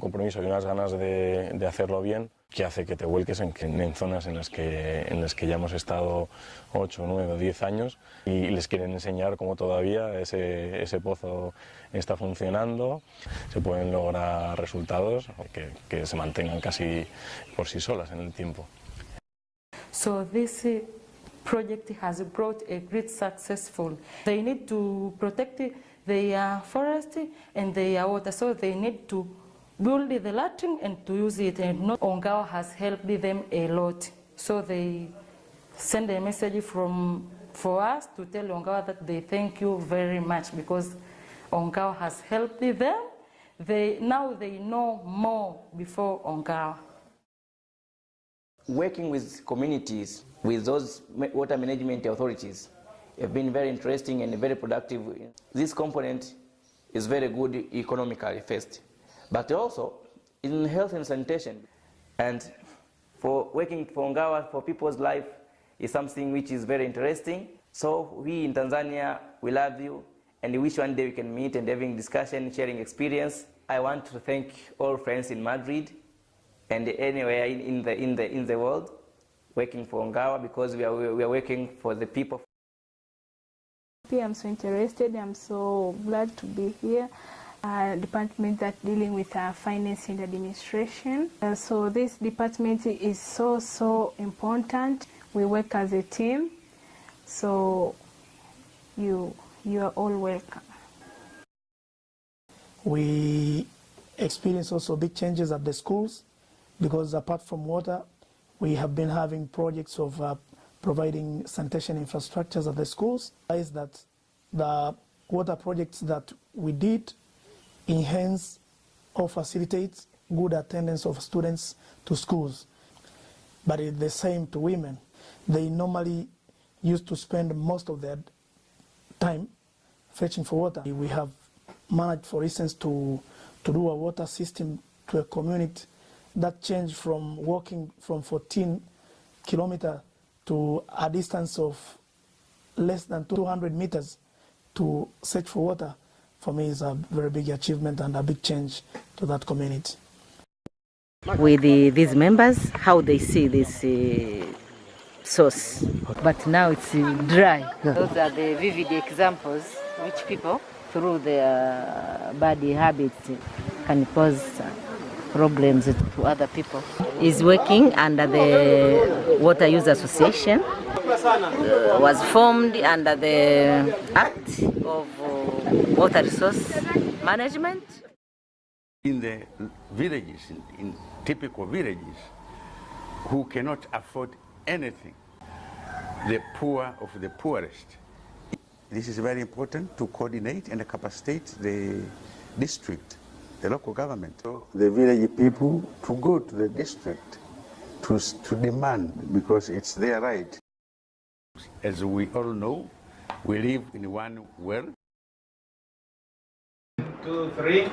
compromiso y unas ganas de, de hacerlo bien que hace que te vuelques en, en, zonas en las, que, en las que ya hemos estado 8, 9 o 10 años y les quieren enseñar cómo todavía ese, ese pozo está funcionando, se pueden lograr resultados que, que se mantengan casi por sí solas en el tiempo. So this project has brought a great successful. They need to protect their forest and their water, so they need to build the latrine and to use it. And not Ongawa has helped them a lot. So they send a message from for us to tell Ongawa that they thank you very much because Ongawa has helped them. They, now they know more before Ongawa. Working with communities, with those water management authorities, have been very interesting and very productive. This component is very good economically first, but also in health and sanitation. And for working for Ongawa for people's life is something which is very interesting. So we in Tanzania, we love you and we wish one day we can meet and having discussion, sharing experience. I want to thank all friends in Madrid and anywhere in, the, in, the, in the world working for Ongawa because we are, we are working for the people. I'm so interested, I'm so glad to be here. Uh, department that dealing with uh, finance and administration. Uh, so this department is so, so important. We work as a team, so you, you are all welcome. We experience also big changes at the schools because apart from water, we have been having projects of uh, providing sanitation infrastructures at the schools. Is that the water projects that we did enhance or facilitate good attendance of students to schools. But it's the same to women. They normally used to spend most of their time fetching for water. We have managed, for instance, to, to do a water system to a community that changed from walking from 14 kilometers to a distance of less than 200 meters to search for water for me is a very big achievement and a big change to that community. With the, these members, how they see this uh, source, but now it's uh, dry. Those are the vivid examples which people, through their bad habits, can cause problems to other people. Is working under the Water Use Association, uh, was formed under the Act of uh, Water Resource Management. In the villages, in, in typical villages, who cannot afford anything, the poor of the poorest. This is very important to coordinate and capacitate the district the local government, the village people to go to the district to, to demand because it's their right. As we all know, we live in one world. Two, three.